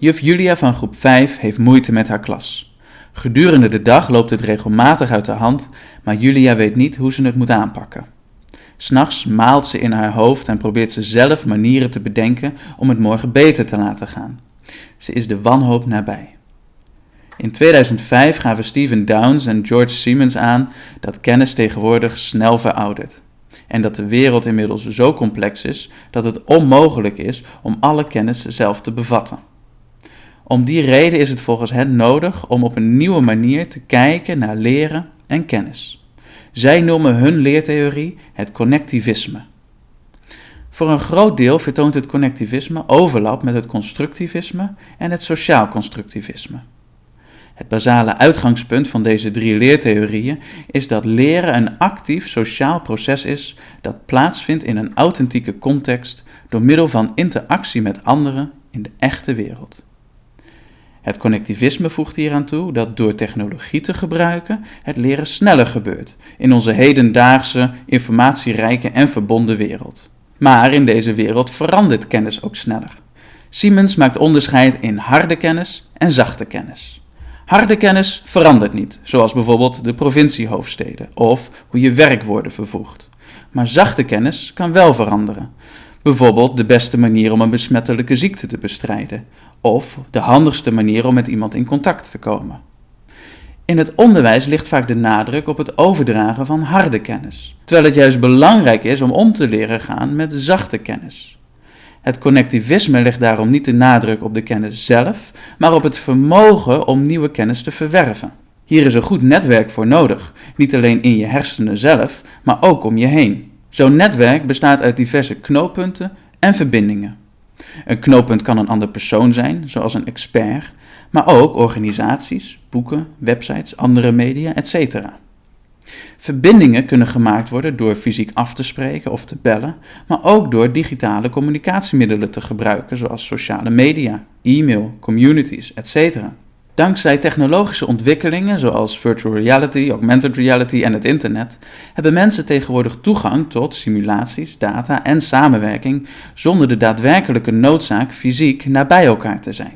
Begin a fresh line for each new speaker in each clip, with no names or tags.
Juf Julia van groep 5 heeft moeite met haar klas. Gedurende de dag loopt het regelmatig uit de hand, maar Julia weet niet hoe ze het moet aanpakken. S'nachts maalt ze in haar hoofd en probeert ze zelf manieren te bedenken om het morgen beter te laten gaan. Ze is de wanhoop nabij. In 2005 gaven Stephen Downes en George Siemens aan dat kennis tegenwoordig snel veroudert. En dat de wereld inmiddels zo complex is dat het onmogelijk is om alle kennis zelf te bevatten. Om die reden is het volgens hen nodig om op een nieuwe manier te kijken naar leren en kennis. Zij noemen hun leertheorie het connectivisme. Voor een groot deel vertoont het connectivisme overlap met het constructivisme en het sociaal constructivisme. Het basale uitgangspunt van deze drie leertheorieën is dat leren een actief sociaal proces is dat plaatsvindt in een authentieke context door middel van interactie met anderen in de echte wereld. Het connectivisme voegt hieraan toe dat door technologie te gebruiken het leren sneller gebeurt in onze hedendaagse, informatierijke en verbonden wereld. Maar in deze wereld verandert kennis ook sneller. Siemens maakt onderscheid in harde kennis en zachte kennis. Harde kennis verandert niet, zoals bijvoorbeeld de provinciehoofdsteden of hoe je werkwoorden vervoegt. Maar zachte kennis kan wel veranderen. Bijvoorbeeld de beste manier om een besmettelijke ziekte te bestrijden, of de handigste manier om met iemand in contact te komen. In het onderwijs ligt vaak de nadruk op het overdragen van harde kennis, terwijl het juist belangrijk is om om te leren gaan met zachte kennis. Het connectivisme legt daarom niet de nadruk op de kennis zelf, maar op het vermogen om nieuwe kennis te verwerven. Hier is een goed netwerk voor nodig, niet alleen in je hersenen zelf, maar ook om je heen. Zo'n netwerk bestaat uit diverse knooppunten en verbindingen. Een knooppunt kan een ander persoon zijn, zoals een expert, maar ook organisaties, boeken, websites, andere media, etc. Verbindingen kunnen gemaakt worden door fysiek af te spreken of te bellen, maar ook door digitale communicatiemiddelen te gebruiken, zoals sociale media, e-mail, communities, etc. Dankzij technologische ontwikkelingen zoals virtual reality, augmented reality en het internet hebben mensen tegenwoordig toegang tot simulaties, data en samenwerking zonder de daadwerkelijke noodzaak fysiek nabij elkaar te zijn.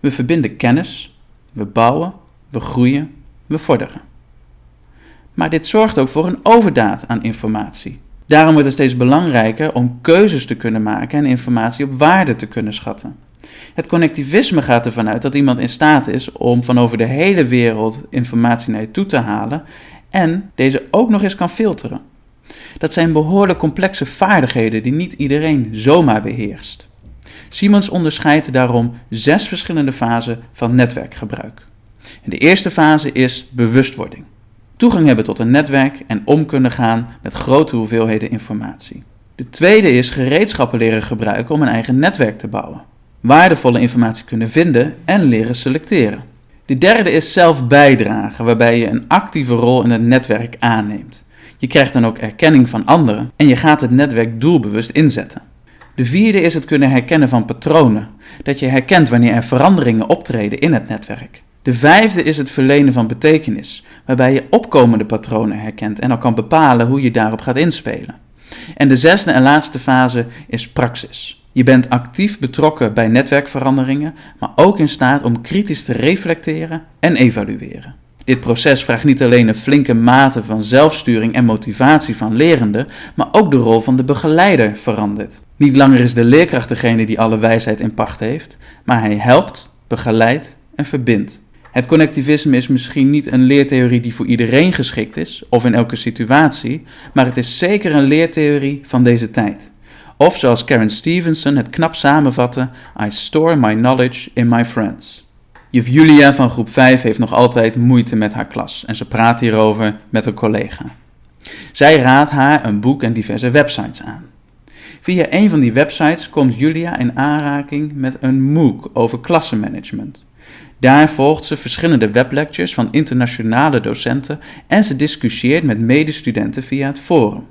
We verbinden kennis, we bouwen, we groeien, we vorderen. Maar dit zorgt ook voor een overdaad aan informatie. Daarom wordt het steeds belangrijker om keuzes te kunnen maken en informatie op waarde te kunnen schatten. Het connectivisme gaat ervan uit dat iemand in staat is om van over de hele wereld informatie naar je toe te halen en deze ook nog eens kan filteren. Dat zijn behoorlijk complexe vaardigheden die niet iedereen zomaar beheerst. Siemens onderscheidt daarom zes verschillende fasen van netwerkgebruik. de eerste fase is bewustwording. Toegang hebben tot een netwerk en om kunnen gaan met grote hoeveelheden informatie. De tweede is gereedschappen leren gebruiken om een eigen netwerk te bouwen waardevolle informatie kunnen vinden en leren selecteren. De derde is zelf bijdragen, waarbij je een actieve rol in het netwerk aanneemt. Je krijgt dan ook erkenning van anderen en je gaat het netwerk doelbewust inzetten. De vierde is het kunnen herkennen van patronen, dat je herkent wanneer er veranderingen optreden in het netwerk. De vijfde is het verlenen van betekenis, waarbij je opkomende patronen herkent en al kan bepalen hoe je daarop gaat inspelen. En de zesde en laatste fase is praxis. Je bent actief betrokken bij netwerkveranderingen, maar ook in staat om kritisch te reflecteren en evalueren. Dit proces vraagt niet alleen een flinke mate van zelfsturing en motivatie van lerenden, maar ook de rol van de begeleider verandert. Niet langer is de leerkracht degene die alle wijsheid in pacht heeft, maar hij helpt, begeleidt en verbindt. Het connectivisme is misschien niet een leertheorie die voor iedereen geschikt is, of in elke situatie, maar het is zeker een leertheorie van deze tijd. Of zoals Karen Stevenson het knap samenvatte, I store my knowledge in my friends. Juf Julia van groep 5 heeft nog altijd moeite met haar klas en ze praat hierover met een collega. Zij raadt haar een boek en diverse websites aan. Via een van die websites komt Julia in aanraking met een MOOC over klassenmanagement. Daar volgt ze verschillende weblectures van internationale docenten en ze discussieert met medestudenten via het forum.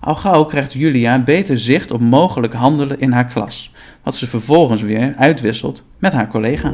Al gauw krijgt Julia beter zicht op mogelijk handelen in haar klas, wat ze vervolgens weer uitwisselt met haar collega.